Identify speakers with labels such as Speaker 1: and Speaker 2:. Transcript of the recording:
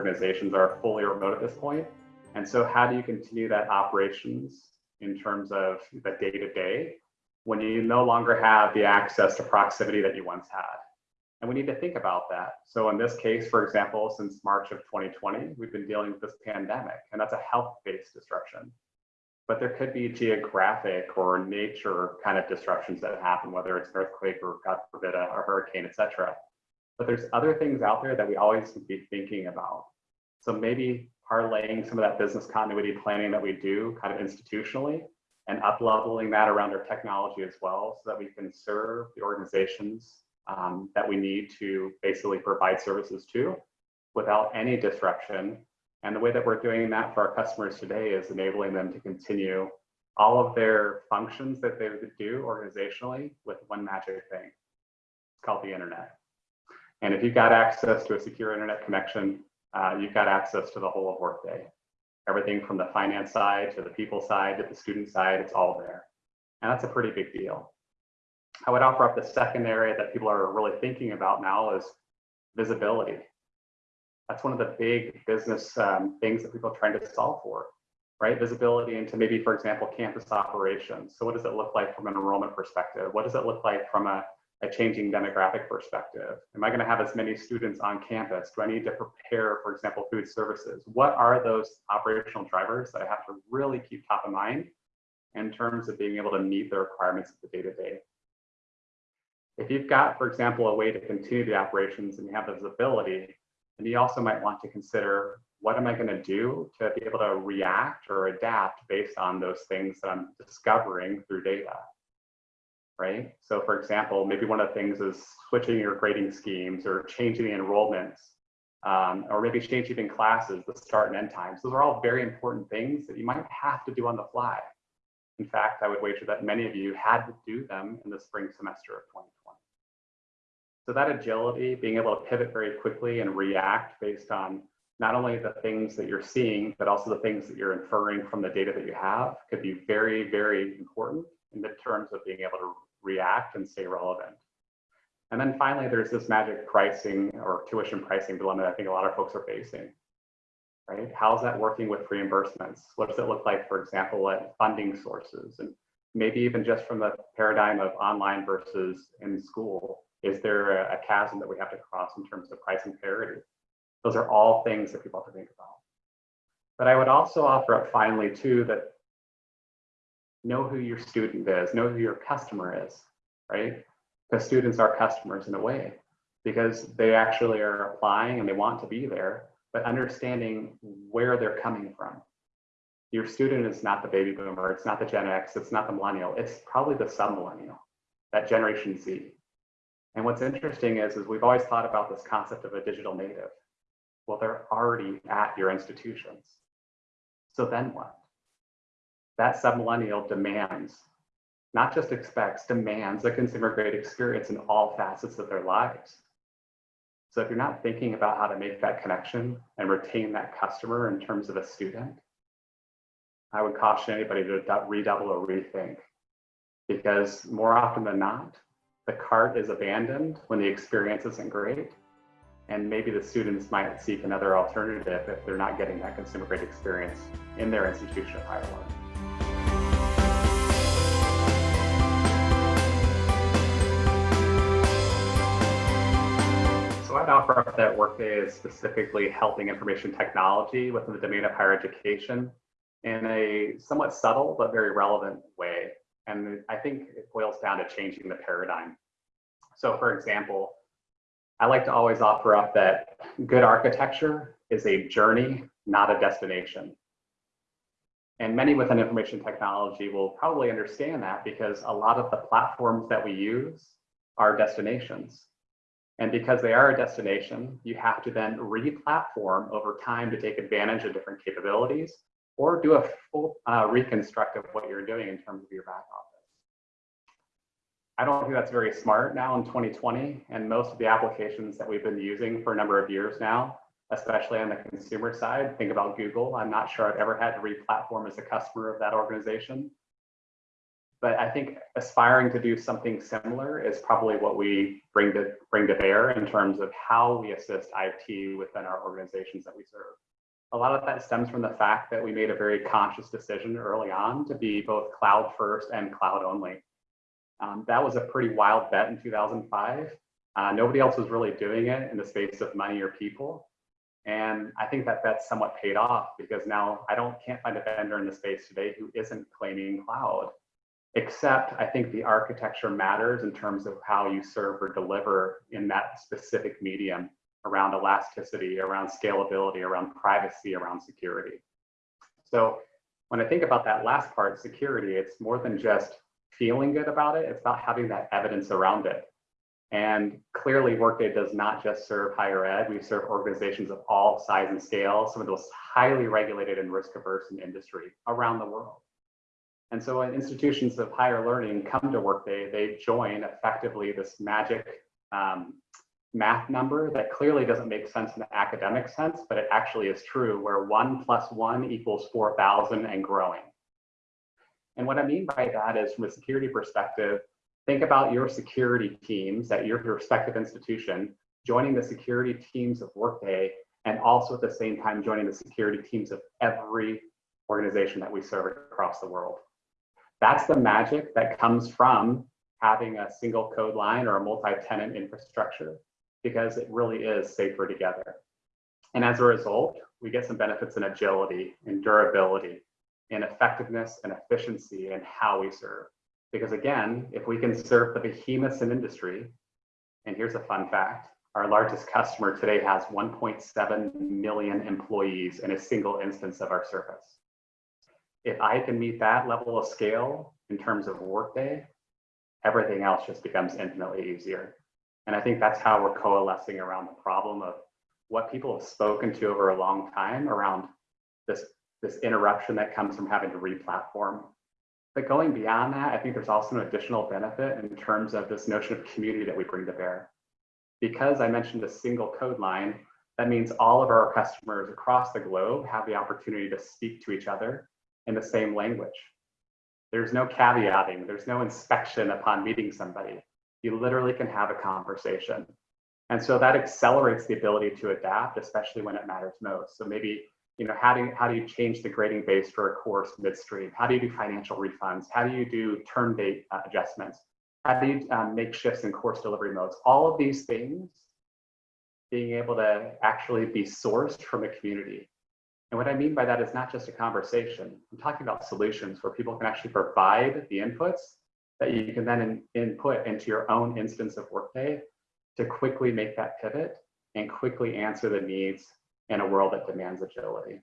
Speaker 1: organizations are fully remote at this point. And so how do you continue that operations in terms of the day to day when you no longer have the access to proximity that you once had? And we need to think about that. So in this case, for example, since March of 2020, we've been dealing with this pandemic, and that's a health-based disruption. But there could be geographic or nature kind of disruptions that happen, whether it's an earthquake or God forbid a, a hurricane, etc. But there's other things out there that we always be thinking about. So maybe parlaying some of that business continuity planning that we do kind of institutionally and up leveling that around our technology as well so that we can serve the organizations um, that we need to basically provide services to without any disruption. And the way that we're doing that for our customers today is enabling them to continue all of their functions that they do organizationally with one magic thing. It's called the internet. And if you've got access to a secure internet connection, uh, you've got access to the whole of Workday. Everything from the finance side to the people side to the student side, it's all there. And that's a pretty big deal. I would offer up the second area that people are really thinking about now is visibility. That's one of the big business um, things that people are trying to solve for, right? Visibility into maybe, for example, campus operations. So what does it look like from an enrollment perspective? What does it look like from a, a changing demographic perspective? Am I gonna have as many students on campus? Do I need to prepare, for example, food services? What are those operational drivers that I have to really keep top of mind in terms of being able to meet the requirements of the day-to-day? -day? If you've got, for example, a way to continue the operations and you have visibility, then you also might want to consider what am I going to do to be able to react or adapt based on those things that I'm discovering through data, right? So for example, maybe one of the things is switching your grading schemes or changing the enrollments, um, or maybe changing classes, the start and end times. Those are all very important things that you might have to do on the fly. In fact, I would wager that many of you had to do them in the spring semester of 2020. So that agility, being able to pivot very quickly and react based on not only the things that you're seeing, but also the things that you're inferring from the data that you have could be very, very important in the terms of being able to react and stay relevant. And then finally, there's this magic pricing or tuition pricing dilemma that I think a lot of folks are facing, right? How's that working with reimbursements? What does it look like, for example, at funding sources? And maybe even just from the paradigm of online versus in school, is there a, a chasm that we have to cross in terms of pricing parity? Those are all things that people have to think about. But I would also offer up finally too that know who your student is, know who your customer is, right? Because students are customers in a way because they actually are applying and they want to be there, but understanding where they're coming from. Your student is not the baby boomer, it's not the Gen X, it's not the millennial, it's probably the sub-millennial, that Generation Z. And what's interesting is, is we've always thought about this concept of a digital native. Well, they're already at your institutions. So then what? That submillennial demands, not just expects, demands a consumer grade experience in all facets of their lives. So if you're not thinking about how to make that connection and retain that customer in terms of a student, I would caution anybody to redouble or rethink because more often than not, the cart is abandoned when the experience isn't great. And maybe the students might seek another alternative if they're not getting that consumer grade experience in their institution of higher learning. I'd offer up that Workday is specifically helping information technology within the domain of higher education in a somewhat subtle but very relevant way. And I think it boils down to changing the paradigm. So for example, I like to always offer up that good architecture is a journey, not a destination. And many within information technology will probably understand that because a lot of the platforms that we use are destinations. And because they are a destination, you have to then re-platform over time to take advantage of different capabilities or do a full uh, reconstruct of what you're doing in terms of your back office. I don't think that's very smart now in 2020. And most of the applications that we've been using for a number of years now, especially on the consumer side, think about Google. I'm not sure I've ever had to re-platform as a customer of that organization. But I think aspiring to do something similar is probably what we bring to bring to bear in terms of how we assist IT within our organizations that we serve. A lot of that stems from the fact that we made a very conscious decision early on to be both cloud first and cloud only. Um, that was a pretty wild bet in 2005. Uh, nobody else was really doing it in the space of money or people. And I think that that's somewhat paid off because now I don't can't find a vendor in the space today who isn't claiming cloud except I think the architecture matters in terms of how you serve or deliver in that specific medium around elasticity, around scalability, around privacy, around security. So when I think about that last part, security, it's more than just feeling good about it, it's about having that evidence around it. And clearly Workday does not just serve higher ed, we serve organizations of all size and scale, some of those highly regulated and risk averse in industry around the world. And so when institutions of higher learning come to Workday, they join effectively this magic um, math number that clearly doesn't make sense in the academic sense, but it actually is true where one plus one equals 4,000 and growing. And what I mean by that is from a security perspective, think about your security teams at your respective institution, joining the security teams of Workday, and also at the same time joining the security teams of every organization that we serve across the world. That's the magic that comes from having a single code line or a multi-tenant infrastructure because it really is safer together. And as a result, we get some benefits in agility, in durability, in effectiveness and efficiency in how we serve. Because again, if we can serve the behemoths in industry, and here's a fun fact, our largest customer today has 1.7 million employees in a single instance of our service if I can meet that level of scale in terms of workday, everything else just becomes infinitely easier. And I think that's how we're coalescing around the problem of what people have spoken to over a long time around this, this interruption that comes from having to re-platform. But going beyond that, I think there's also an additional benefit in terms of this notion of community that we bring to bear. Because I mentioned a single code line, that means all of our customers across the globe have the opportunity to speak to each other in the same language. There's no caveating, there's no inspection upon meeting somebody. You literally can have a conversation. And so that accelerates the ability to adapt, especially when it matters most. So maybe, you know, how do you, how do you change the grading base for a course midstream? How do you do financial refunds? How do you do term date uh, adjustments? How do you um, make shifts in course delivery modes? All of these things, being able to actually be sourced from a community and what I mean by that is not just a conversation. I'm talking about solutions where people can actually provide the inputs that you can then in, input into your own instance of Workday to quickly make that pivot and quickly answer the needs in a world that demands agility.